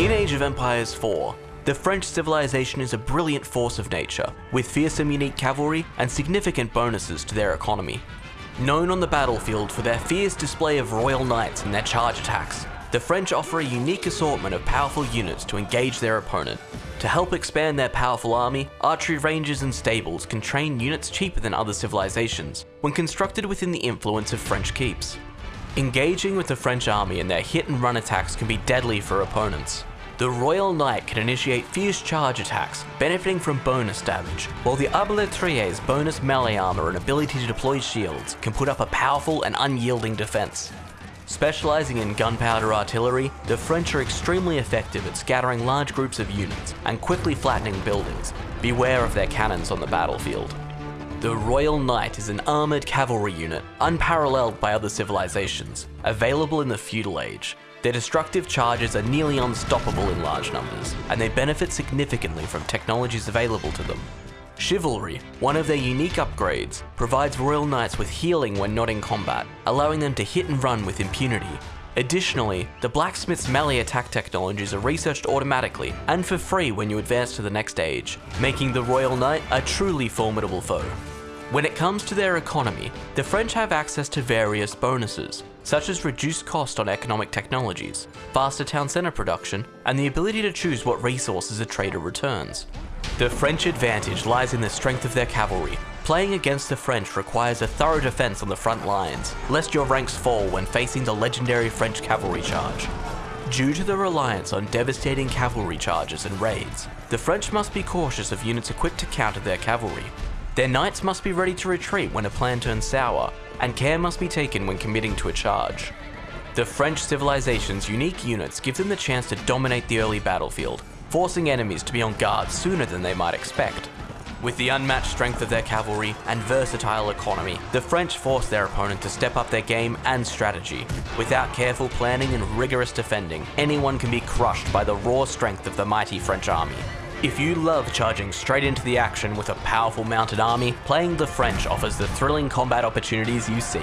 In Age of Empires 4, the French civilization is a brilliant force of nature, with fearsome unique cavalry and significant bonuses to their economy. Known on the battlefield for their fierce display of royal knights and their charge attacks, the French offer a unique assortment of powerful units to engage their opponent. To help expand their powerful army, archery ranges and stables can train units cheaper than other civilizations, when constructed within the influence of French keeps. Engaging with the French army and their hit and run attacks can be deadly for opponents. The Royal Knight can initiate fierce charge attacks, benefiting from bonus damage, while the Arbalétrier's bonus melee armor and ability to deploy shields can put up a powerful and unyielding defense. Specializing in gunpowder artillery, the French are extremely effective at scattering large groups of units and quickly flattening buildings. Beware of their cannons on the battlefield. The Royal Knight is an armoured cavalry unit, unparalleled by other civilizations, available in the feudal age. Their destructive charges are nearly unstoppable in large numbers, and they benefit significantly from technologies available to them. Chivalry, one of their unique upgrades, provides Royal Knights with healing when not in combat, allowing them to hit and run with impunity. Additionally, the Blacksmith's melee attack technologies are researched automatically and for free when you advance to the next stage, making the Royal Knight a truly formidable foe. When it comes to their economy, the French have access to various bonuses, such as reduced cost on economic technologies, faster town centre production, and the ability to choose what resources a trader returns. The French advantage lies in the strength of their cavalry. Playing against the French requires a thorough defense on the front lines, lest your ranks fall when facing the legendary French cavalry charge. Due to the reliance on devastating cavalry charges and raids, the French must be cautious of units equipped to counter their cavalry, their knights must be ready to retreat when a plan turns sour, and care must be taken when committing to a charge. The French civilization's unique units give them the chance to dominate the early battlefield, forcing enemies to be on guard sooner than they might expect. With the unmatched strength of their cavalry and versatile economy, the French force their opponent to step up their game and strategy. Without careful planning and rigorous defending, anyone can be crushed by the raw strength of the mighty French army. If you love charging straight into the action with a powerful mounted army, playing the French offers the thrilling combat opportunities you seek.